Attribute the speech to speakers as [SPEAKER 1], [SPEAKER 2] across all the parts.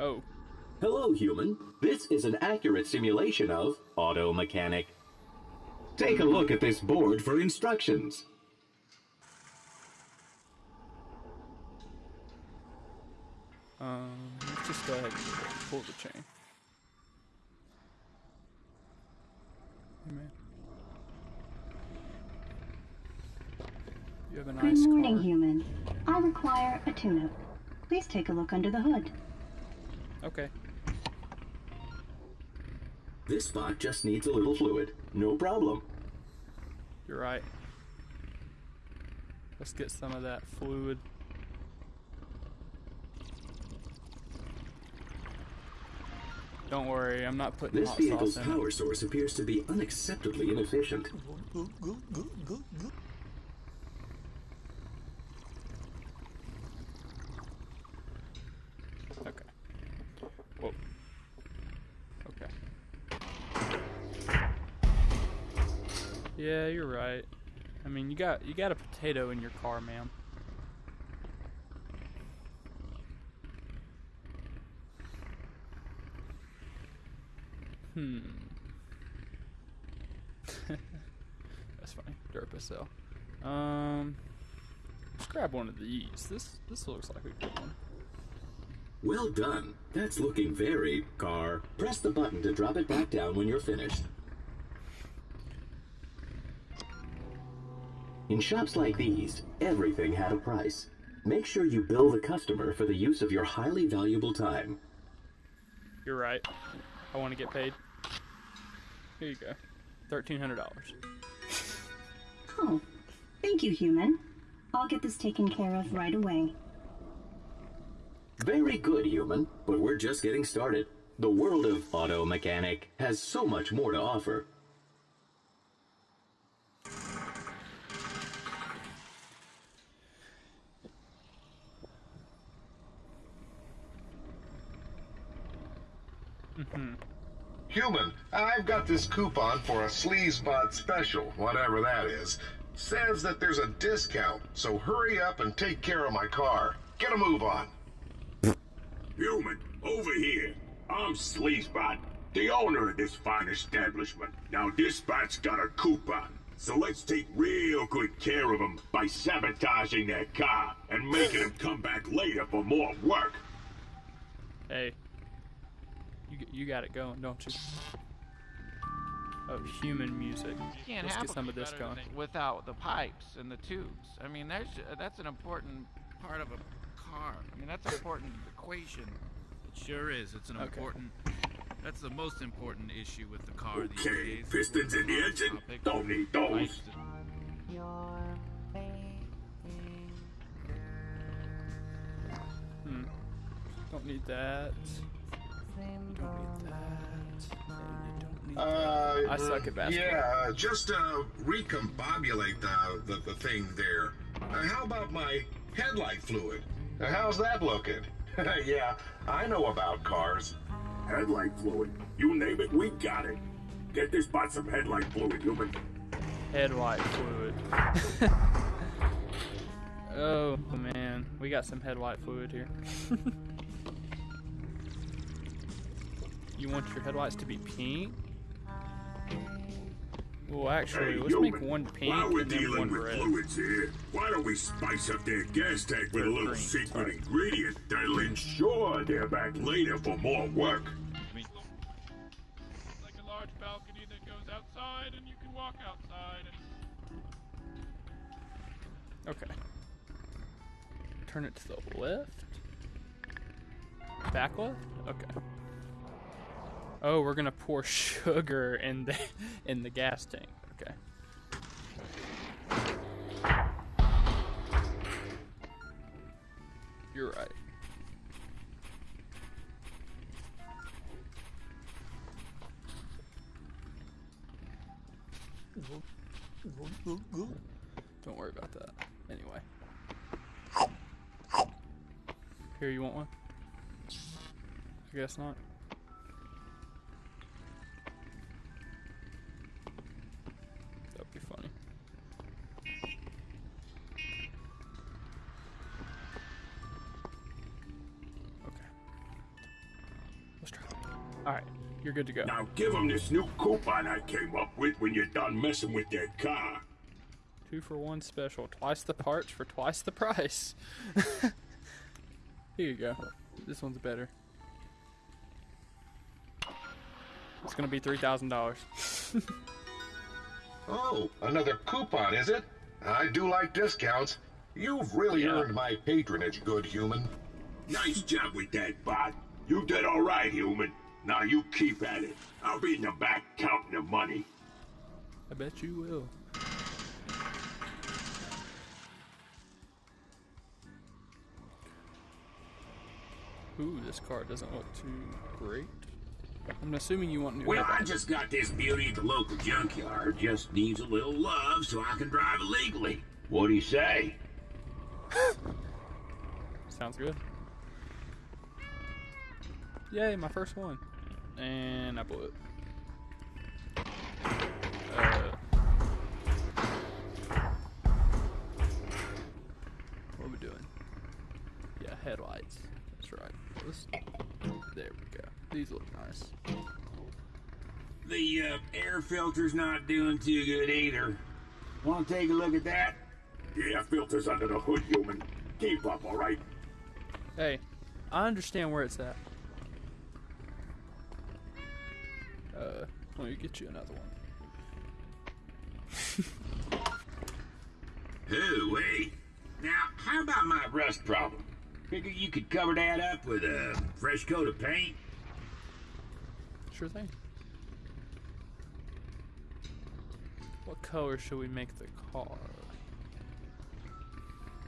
[SPEAKER 1] Oh.
[SPEAKER 2] Hello, human. This is an accurate simulation of auto mechanic. Take a look at this board for instructions.
[SPEAKER 1] Um, let's just go ahead and pull the chain. Hey, man. You have a
[SPEAKER 3] Good morning,
[SPEAKER 1] car.
[SPEAKER 3] human. I require a tune-up. Please take a look under the hood.
[SPEAKER 1] Okay.
[SPEAKER 2] This spot just needs a little fluid. No problem.
[SPEAKER 1] You're right. Let's get some of that fluid. Don't worry, I'm not putting
[SPEAKER 2] This
[SPEAKER 1] hot
[SPEAKER 2] vehicle's
[SPEAKER 1] sauce in it.
[SPEAKER 2] power source appears to be unacceptably inefficient.
[SPEAKER 1] Okay. Whoa. Okay. Yeah, you're right. I mean, you got you got a potato in your car, ma'am. Hmm. That's funny. Duracell. Um, let's grab one of these. This this looks like a good one.
[SPEAKER 2] Well done. That's looking very car. Press the button to drop it back down when you're finished. In shops like these, everything had a price. Make sure you bill the customer for the use of your highly valuable time.
[SPEAKER 1] You're right. I want to get paid. Here you go. Thirteen hundred dollars.
[SPEAKER 3] Oh, thank you, human. I'll get this taken care of right away.
[SPEAKER 2] Very good, human, but we're just getting started. The world of auto mechanic has so much more to offer.
[SPEAKER 4] Human, I've got this coupon for a Sleazebot special, whatever that is. Says that there's a discount, so hurry up and take care of my car. Get a move on.
[SPEAKER 5] Human, over here. I'm Sleazebot, the owner of this fine establishment. Now, this spot's got a coupon, so let's take real good care of them by sabotaging their car and making them come back later for more work.
[SPEAKER 1] Hey, you you got it going, don't you? Oh, human music.
[SPEAKER 6] You can't
[SPEAKER 1] Let's
[SPEAKER 6] have
[SPEAKER 1] get some of this going.
[SPEAKER 6] without the pipes and the tubes. I mean, there's that's an important part of a car. I mean, that's an important equation.
[SPEAKER 7] It sure is. It's an
[SPEAKER 1] Okay.
[SPEAKER 7] important. That's the most important issue with the car these
[SPEAKER 5] Okay,
[SPEAKER 7] days.
[SPEAKER 5] pistons in the engine?
[SPEAKER 7] Topic.
[SPEAKER 5] Don't need those.
[SPEAKER 7] Pipes.
[SPEAKER 1] Hmm. Don't need that.
[SPEAKER 4] Uh,
[SPEAKER 1] I suck at basketball.
[SPEAKER 4] Yeah, uh, just uh, recombobulate the, the, the thing there. Uh, how about my headlight fluid? Uh, how's that looking? yeah, I know about cars.
[SPEAKER 5] Headlight fluid. You name it, we got it. Get this spot some headlight fluid, human.
[SPEAKER 1] headlight fluid. oh man, we got some headlight fluid here. you want your headlights to be pink? Well, actually,
[SPEAKER 5] Hey,
[SPEAKER 1] let's
[SPEAKER 5] human,
[SPEAKER 1] make one pink
[SPEAKER 5] while we're
[SPEAKER 1] and then
[SPEAKER 5] dealing
[SPEAKER 1] one
[SPEAKER 5] with
[SPEAKER 1] red.
[SPEAKER 5] fluids here, why don't we spice up their gas tank with a little
[SPEAKER 1] green,
[SPEAKER 5] secret
[SPEAKER 1] sorry.
[SPEAKER 5] ingredient that'll ensure they're back later for more work?
[SPEAKER 8] like a large balcony that goes outside and you can walk outside and
[SPEAKER 1] Okay. Turn it to the left. Back left? Okay. Oh, we're gonna pour sugar in the in the gas tank. Okay. You're right. Don't worry about that. Anyway. Here, you want one? I guess not. You're good to go.
[SPEAKER 5] Now give them this new coupon I came up with when you're done messing with their car.
[SPEAKER 1] Two for one special. Twice the parts for twice the price. Here you go. This one's better. It's gonna be three thousand dollars.
[SPEAKER 4] Oh, another coupon, is it? I do like discounts. You've really
[SPEAKER 1] Yeah.
[SPEAKER 4] earned my patronage, good human.
[SPEAKER 5] Nice job with that, bot. You did all right, human. Now you keep at it. I'll be in the back counting the money.
[SPEAKER 1] I bet you will. Ooh, this car doesn't look too great. I'm assuming you want new
[SPEAKER 5] Well, I just got this beauty at the local junkyard. Just needs a little love so I can drive it legally. What do you say?
[SPEAKER 1] Sounds good. Yay, my first one. And I blew it. Uh, what are we doing? Yeah, headlights. That's right. Let's- there we go. These look nice.
[SPEAKER 5] The uh, air filter's not doing too good either. Want to take a look at that? Yeah, filter's under the hood, human. Keep up, all right?
[SPEAKER 1] Hey, I understand where it's at. Uh, let me get you another one.
[SPEAKER 5] Oh, wait. Now, how about my rust problem? Figure you could cover that up with a fresh coat of paint?
[SPEAKER 1] Sure thing. What color should we make the car?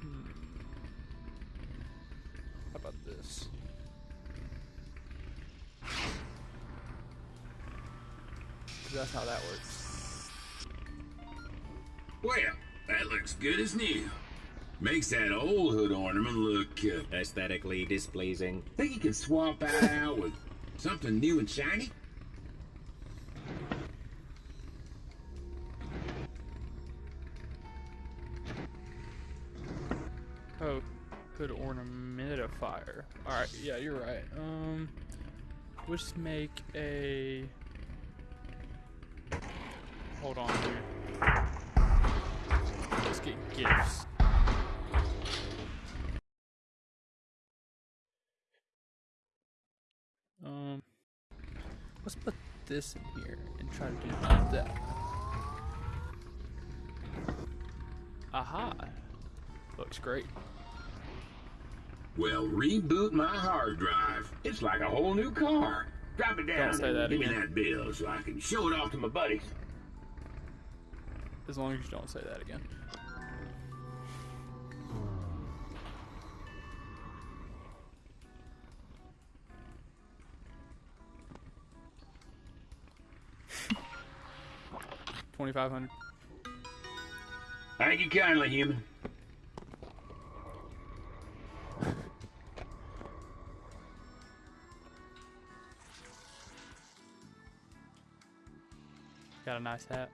[SPEAKER 1] Hmm. How about this? That's how that works.
[SPEAKER 5] Well, that looks good as new. Makes that old hood ornament look uh,
[SPEAKER 2] Aesthetically displeasing.
[SPEAKER 5] Think you can swap that out with something new and shiny?
[SPEAKER 1] Oh, hood ornamentifier. Alright, yeah, you're right. Um, we'll just make a. Hold on, dude. Let's get gifts. Um, let's put this in here and try to do that. Aha! Looks great.
[SPEAKER 5] Well, reboot my hard drive. It's like a whole new car. Drop it down
[SPEAKER 1] Don't say that
[SPEAKER 5] give me that bill so I can show it off to my buddies.
[SPEAKER 1] As long as you don't say that again. Twenty-five hundred.
[SPEAKER 5] Thank you kindly, human.
[SPEAKER 1] Got a nice hat.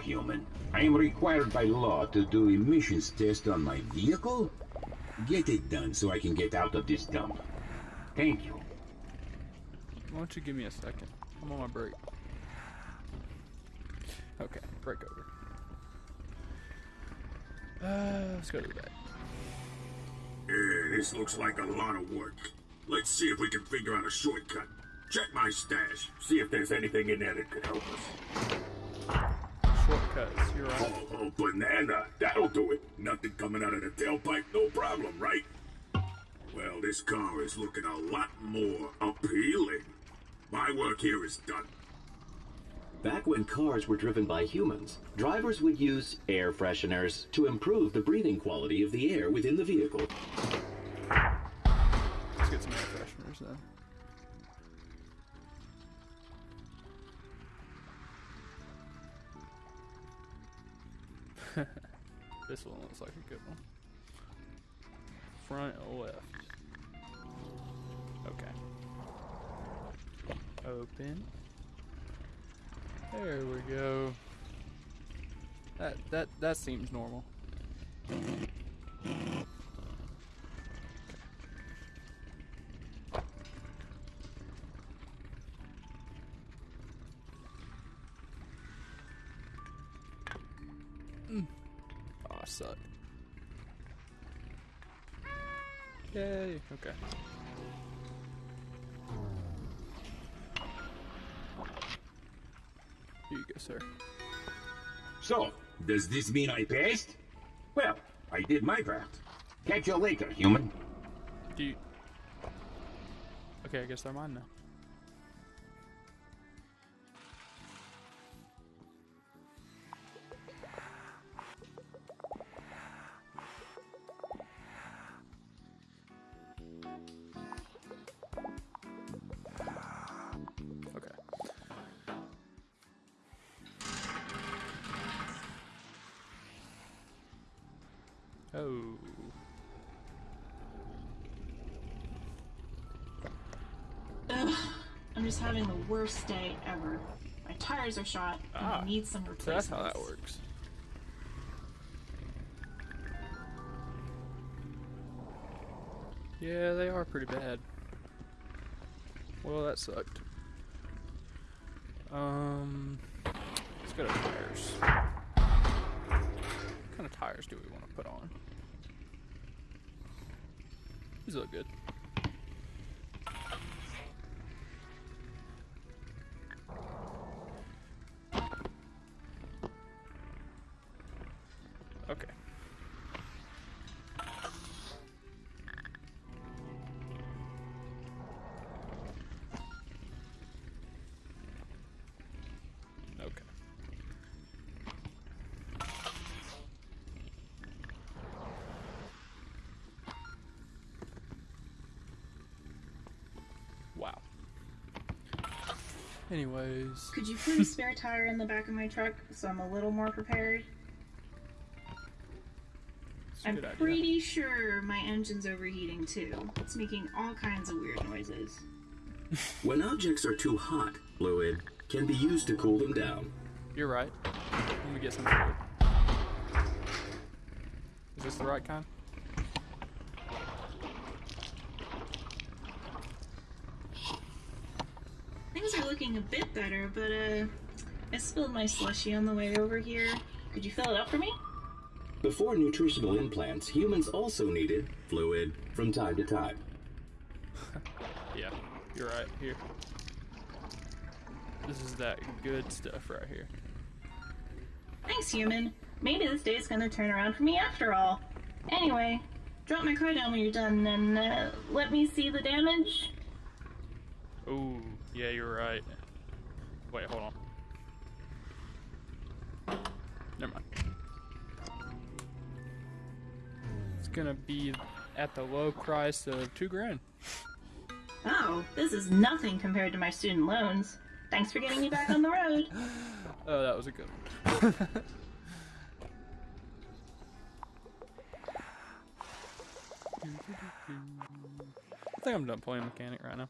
[SPEAKER 5] Human. I am required by law to do emissions test on my vehicle. Get it done so I can get out of this dump. Thank you.
[SPEAKER 1] Why don't you give me a second? I'm on my break. Okay, break over. Uh, let's go to the back.
[SPEAKER 5] Uh, this looks like a lot of work. Let's see if we can figure out a shortcut. Check my stash. See if there's anything in there that could help us.
[SPEAKER 1] Shortcuts, you're right.
[SPEAKER 5] Oh, oh, banana. That'll do it. Nothing coming out of the tailpipe, no problem, right? Well, this car is looking a lot more appealing. My work here is done.
[SPEAKER 2] Back when cars were driven by humans, drivers would use air fresheners to improve the breathing quality of the air within the vehicle.
[SPEAKER 1] Let's get some air fresheners then. This one looks like a good one. Front left. Okay. Open. There we go. That that that seems normal. Yay. Okay. Here you go, sir.
[SPEAKER 5] So, does this mean I passed? Well, I did my part. Catch you later, human.
[SPEAKER 1] Do you... Okay, I guess they're mine now. Oh.
[SPEAKER 9] Ugh, I'm just having the worst day ever. My tires are shot, and
[SPEAKER 1] Ah,
[SPEAKER 9] I need some
[SPEAKER 1] So
[SPEAKER 9] replacements.
[SPEAKER 1] that's how that works. Yeah, they are pretty bad. Well, that sucked. Um, let's go to tires. What kind of tires do we want to put on? These look good. Anyways,
[SPEAKER 9] Could you put a spare tire in the back of my truck so I'm a little more prepared?
[SPEAKER 1] it's a
[SPEAKER 9] I'm
[SPEAKER 1] good idea.
[SPEAKER 9] pretty sure my engine's overheating too. It's making all kinds of weird noises.
[SPEAKER 2] When objects are too hot, fluid can be used to cool them down.
[SPEAKER 1] You're right. Let me get some food. Is this the right kind?
[SPEAKER 9] Things are looking a bit better, but uh, I spilled my slushy on the way over here. Could you fill it up for me?
[SPEAKER 2] Before nutritional implants, humans also needed fluid from time to time.
[SPEAKER 1] Yeah, you're right. Here. This is that good stuff right here.
[SPEAKER 9] Thanks, human. Maybe this day's gonna turn around for me after all. Anyway, drop my car down when you're done and uh, let me see the damage.
[SPEAKER 1] Ooh, yeah, you're right. Wait, hold on. Never mind. It's gonna be at the low price of two grand.
[SPEAKER 9] Oh, this is nothing compared to my student loans. Thanks for getting me back on the road.
[SPEAKER 1] Oh, that was a good one. I think I'm done playing mechanic right now.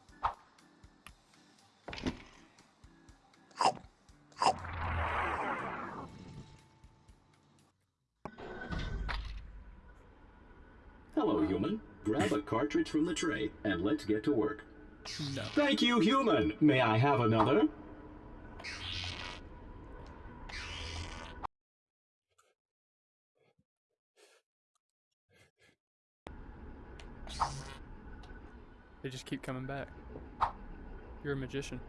[SPEAKER 2] Cartridge from the tray and let's get to work.
[SPEAKER 1] No.
[SPEAKER 2] Thank you, human. May I have another?
[SPEAKER 1] They just keep coming back. You're a magician.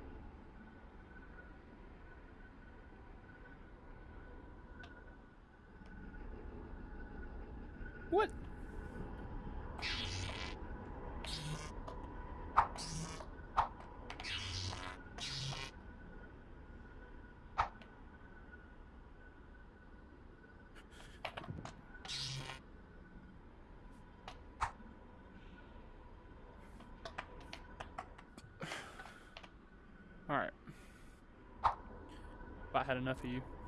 [SPEAKER 1] What? Alright. I had enough of you.